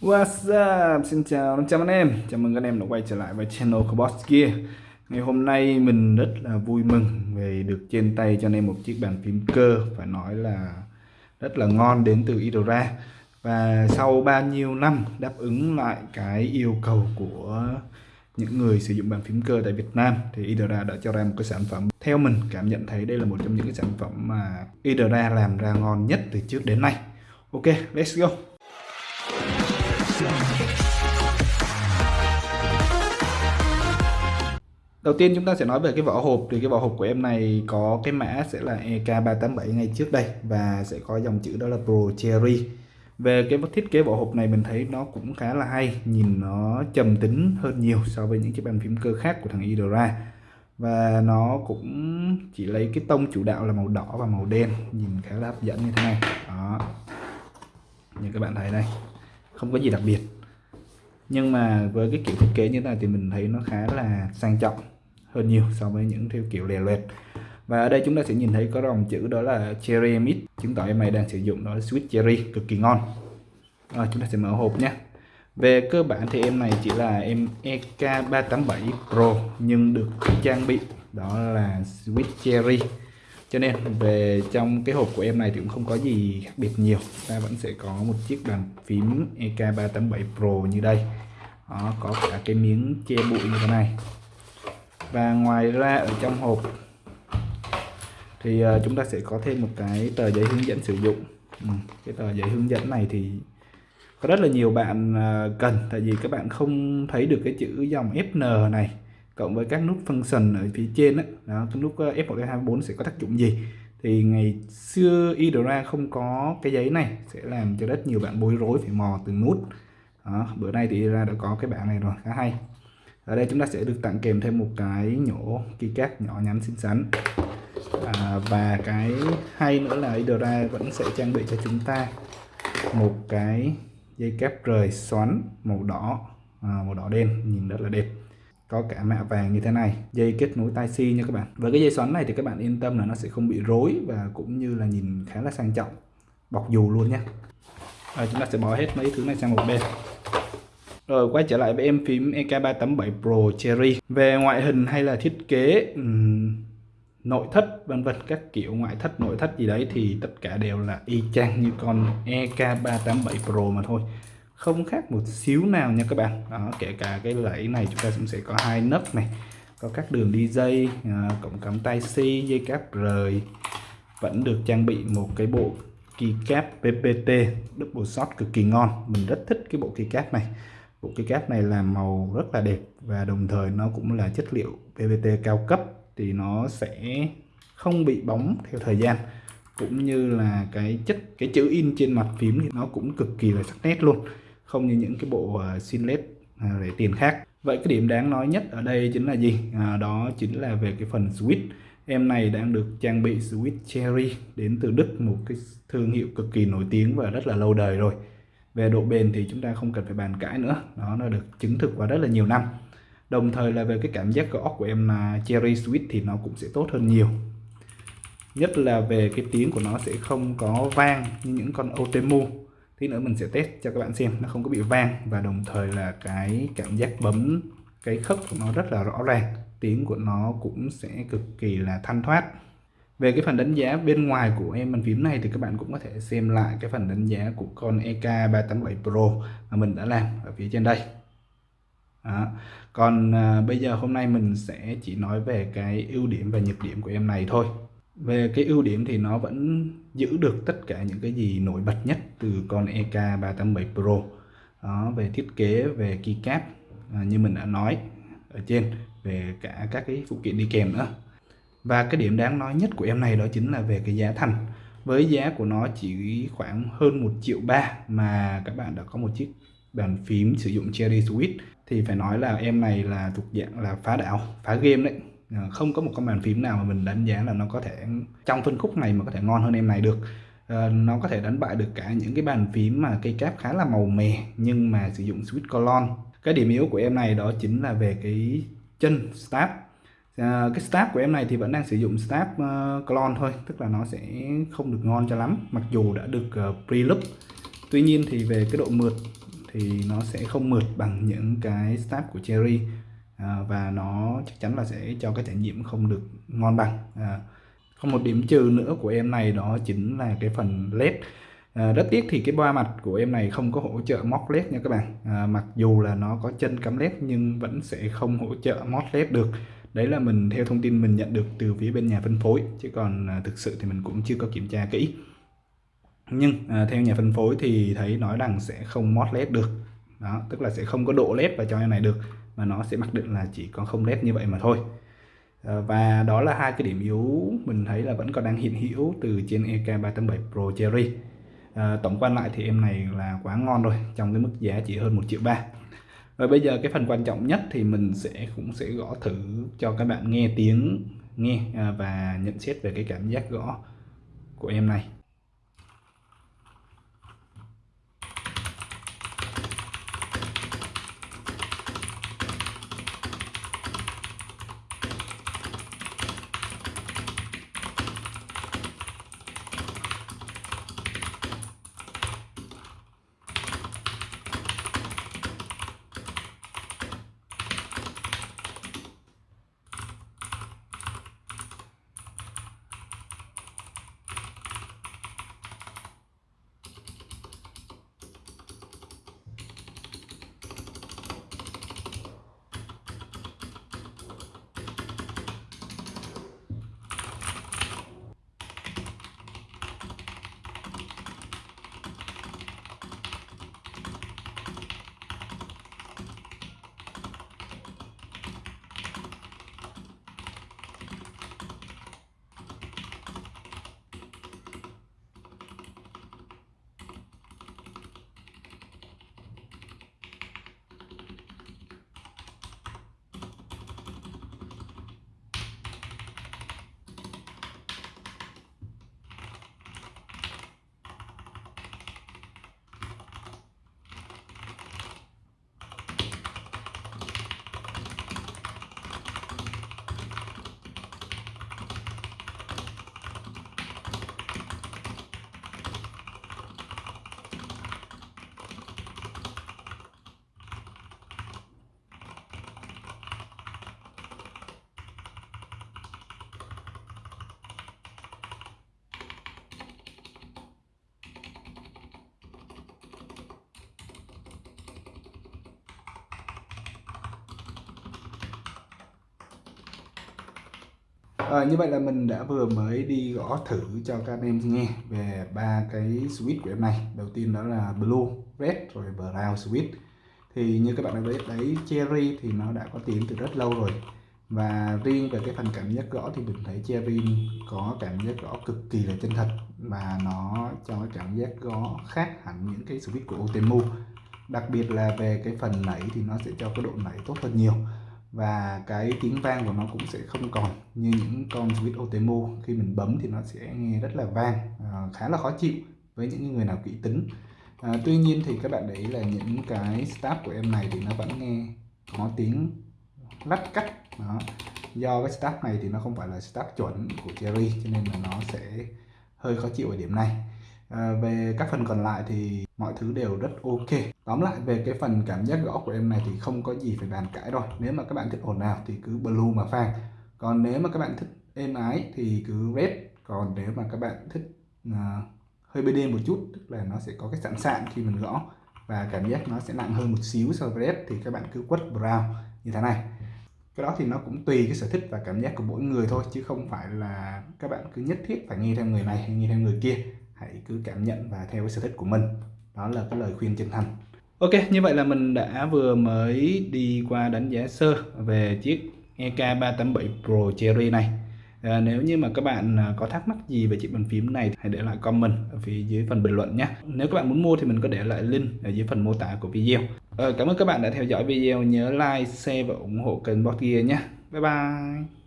What's up? Xin chào 500 anh em. Chào mừng anh em đã quay trở lại với channel của Boss Gear. Ngày hôm nay mình rất là vui mừng Vì được trên tay cho anh em một chiếc bàn phím cơ Phải nói là rất là ngon đến từ Idora. Và sau bao nhiêu năm đáp ứng lại cái yêu cầu của những người sử dụng bàn phím cơ tại Việt Nam Thì Idora đã cho ra một cái sản phẩm Theo mình cảm nhận thấy đây là một trong những cái sản phẩm mà Idora làm ra ngon nhất từ trước đến nay. Ok, let's go. Đầu tiên chúng ta sẽ nói về cái vỏ hộp thì cái vỏ hộp của em này có cái mã sẽ là EK387 ngay trước đây và sẽ có dòng chữ đó là Pro Cherry. Về cái thiết kế vỏ hộp này mình thấy nó cũng khá là hay, nhìn nó trầm tính hơn nhiều so với những cái bàn phím cơ khác của thằng Idora. Và nó cũng chỉ lấy cái tông chủ đạo là màu đỏ và màu đen, nhìn khá là hấp dẫn như thế này. Đó. Như các bạn thấy đây không có gì đặc biệt. Nhưng mà với cái kiểu thiết kế như thế này thì mình thấy nó khá là sang trọng hơn nhiều so với những theo kiểu lè loẹt. Và ở đây chúng ta sẽ nhìn thấy có dòng chữ đó là cherry mix chứng tỏ em này đang sử dụng đó là sweet cherry, cực kỳ ngon. Rồi, chúng ta sẽ mở hộp nhé. Về cơ bản thì em này chỉ là em EK387 Pro nhưng được trang bị đó là sweet cherry cho nên về trong cái hộp của em này thì cũng không có gì khác biệt nhiều. Ta vẫn sẽ có một chiếc bàn phím EK387 Pro như đây. Đó, có cả cái miếng che bụi như thế này. Và ngoài ra ở trong hộp thì ờ, chúng ta sẽ có thêm một cái tờ giấy hướng dẫn sử dụng. Ừ, cái tờ giấy hướng dẫn này thì có rất là nhiều bạn ờ, cần. Tại vì các bạn không thấy được cái chữ dòng FN này cộng với các nút function ở phía trên đó, đó cái nút ờ, F1 F24 sẽ có tác dụng gì? Thì ngày xưa Idra không có cái giấy này sẽ làm cho rất nhiều bạn bối rối phải mò từng nút. Đó, bữa nay thì Idra đã có cái bảng này rồi khá hay. Ở đây chúng ta sẽ được tặng kèm thêm một cái nhổ keycap nhỏ nhắn xinh xắn. À, và cái hay nữa là Idra vẫn sẽ trang bị cho chúng ta một cái dây cáp rời xoắn màu đỏ à, màu đỏ đen nhìn rất là đẹp có cả mạ vàng như thế này dây kết nối tai si nha các bạn. Với cái dây xoắn này thì các bạn yên tâm là nó sẽ không bị rối và cũng như là nhìn khá là sang trọng bọc dù luôn nhé rồi chúng ta sẽ bỏ hết mấy thứ này sang một bên. Rồi quay trở lại với em phím EK387 Pro Cherry. Về ngoại hình hay là thiết kế um, nội thất vân vân các kiểu ngoại thất nội thất gì đấy thì tất cả đều là y chang như con EK387 Pro mà thôi không khác một xíu nào nha các bạn. Đó kể cả cái lẫy này chúng ta cũng sẽ có hai nấc này có các đường đi dây à, cổng cắm tai C dây cáp rời vẫn được trang bị một cái bộ keycap PPT double shot cực kỳ ngon. Mình rất thích cái bộ keycap này. Bộ keycap này là màu rất là đẹp và đồng thời nó cũng là chất liệu PPT cao cấp thì nó sẽ không bị bóng theo thời gian. Cũng như là cái chất cái chữ in trên mặt phím thì nó cũng cực kỳ là sắc nét luôn không như những cái bộ ờ, sinlet xin à, led tiền khác. Vậy cái điểm đáng nói nhất ở đây chính là gì? À, đó chính là về cái phần switch. Em này đang được trang bị switch cherry đến từ đức một cái thương hiệu cực kỳ nổi tiếng và rất là lâu đời rồi. Về độ bền thì chúng ta không cần phải bàn cãi nữa đó nó được chứng thực qua rất là nhiều năm. Đồng thời là về cái cảm giác gõ của em là cherry switch thì nó cũng sẽ tốt hơn nhiều. Nhất là về cái tiếng của nó sẽ không có vang như những con Otemu tí nữa mình sẽ test cho các bạn xem nó không có bị vang và đồng thời là cái cảm giác bấm cái khớp của nó rất là rõ ràng. Tiếng của nó cũng sẽ cực kỳ là thanh thoát. Về cái phần đánh giá bên ngoài của em bàn phím này thì các bạn cũng có thể xem lại cái phần đánh giá của con EK387 Pro mà mình đã làm ở phía trên đây. Đó. còn à, bây giờ hôm nay mình sẽ chỉ nói về cái ưu điểm và nhược điểm của em này thôi về cái ưu điểm thì nó vẫn giữ được tất cả những cái gì nổi bật nhất từ con EK387 Pro. Đó, về thiết kế về keycap à, như mình đã nói ở trên về cả các cái phụ kiện đi kèm nữa. Và cái điểm đáng nói nhất của em này đó chính là về cái giá thành. Với giá của nó chỉ khoảng hơn 1 triệu ba mà các bạn đã có một chiếc bàn phím sử dụng Cherry Switch thì phải nói là em này là thuộc dạng là phá đảo phá game đấy. Ờ, không có một con bàn phím nào mà mình đánh giá là nó có thể trong phân khúc này mà có thể ngon hơn em này được. Ờ, nó có thể đánh bại được cả những cái bàn phím mà cây cáp khá là màu mè nhưng mà sử dụng switch colon. Cái điểm yếu của em này đó chính là về cái chân stab. À, cái stab của em này thì vẫn đang sử dụng stab uh, clone thôi tức là nó sẽ không được ngon cho lắm mặc dù đã được uh, pre-loop. Tuy nhiên thì về cái độ mượt thì nó sẽ không mượt bằng những cái stab của Cherry à, và nó chắc chắn là sẽ cho cái trải nghiệm không được ngon bằng. À, có một điểm trừ nữa của em này đó chính là cái phần led. À, rất tiếc thì cái ba mặt của em này không có hỗ trợ móc led nha các bạn. À, mặc dù là nó có chân cắm led nhưng vẫn sẽ không hỗ trợ mót led được. Đấy là mình theo thông tin mình nhận được từ phía bên nhà phân phối chứ còn à, thực sự thì mình cũng chưa có kiểm tra kỹ. Nhưng à, theo nhà phân phối thì thấy nói rằng sẽ không mod led được. Đó tức là sẽ không có độ led vào cho em này được mà nó sẽ mặc định là chỉ có không led như vậy mà thôi. Ờ, và đó là hai cái điểm yếu mình thấy là vẫn còn đang hiện hữu từ trên EK387 Pro Cherry. À, tổng quan lại thì em này là quá ngon rồi trong cái mức giá chỉ hơn 1 triệu ba. Rồi bây giờ cái phần quan trọng nhất thì mình sẽ cũng sẽ gõ thử cho các bạn nghe tiếng nghe à, và nhận xét về cái cảm giác gõ của em này. À, như vậy là mình đã vừa mới đi gõ thử cho các anh em nghe về ba cái switch của em này. Đầu tiên đó là blue red rồi brown switch. Thì như các bạn đã biết đấy cherry thì nó đã có tiếng từ rất lâu rồi. Và riêng về cái phần cảm giác gõ thì mình thấy cherry có cảm giác gõ cực kỳ là chân thật. Và nó cho cái cảm giác gõ khác hẳn những cái switch của Otemu. Đặc biệt là về cái phần nảy thì nó sẽ cho cái độ nảy tốt hơn nhiều và cái tiếng vang của nó cũng sẽ không còn như những con switch Otemo. Khi mình bấm thì nó sẽ nghe rất là vang à, khá là khó chịu với những người nào kỹ tính. À, tuy nhiên thì các bạn để ý là những cái stab của em này thì nó vẫn nghe có tiếng lách cắt đó. Do cái stab này thì nó không phải là stab chuẩn của Cherry cho nên là nó sẽ hơi khó chịu ở điểm này à, về các phần còn lại thì mọi thứ đều rất ok. Tóm lại về cái phần cảm giác gõ của em này thì không có gì phải bàn cãi rồi nếu mà các bạn thích ồn nào thì cứ blue mà phang. Còn nếu mà các bạn thích êm ái thì cứ red. Còn nếu mà các bạn thích uh, hơi BD một chút tức là nó sẽ có cái sẵn sạn khi mình gõ và cảm giác nó sẽ nặng hơn một xíu so với red thì các bạn cứ quất brown như thế này. Cái đó thì nó cũng tùy cái sở thích và cảm giác của mỗi người thôi chứ không phải là các bạn cứ nhất thiết phải nghe theo người này hay nghe theo người kia hãy cứ cảm nhận và theo cái sở thích của mình. Đó là cái lời khuyên chân thành. Ok như vậy là mình đã vừa mới đi qua đánh giá sơ về chiếc EK387 Pro Cherry này. À, nếu như mà các bạn à, có thắc mắc gì về chiếc bàn phím này hãy để lại comment ở phía dưới phần bình luận nhé. Nếu các bạn muốn mua thì mình có để lại link ở dưới phần mô tả của video. À, cảm ơn các bạn đã theo dõi video. Nhớ like share và ủng hộ kênh bot Gear nhé. Bye bye.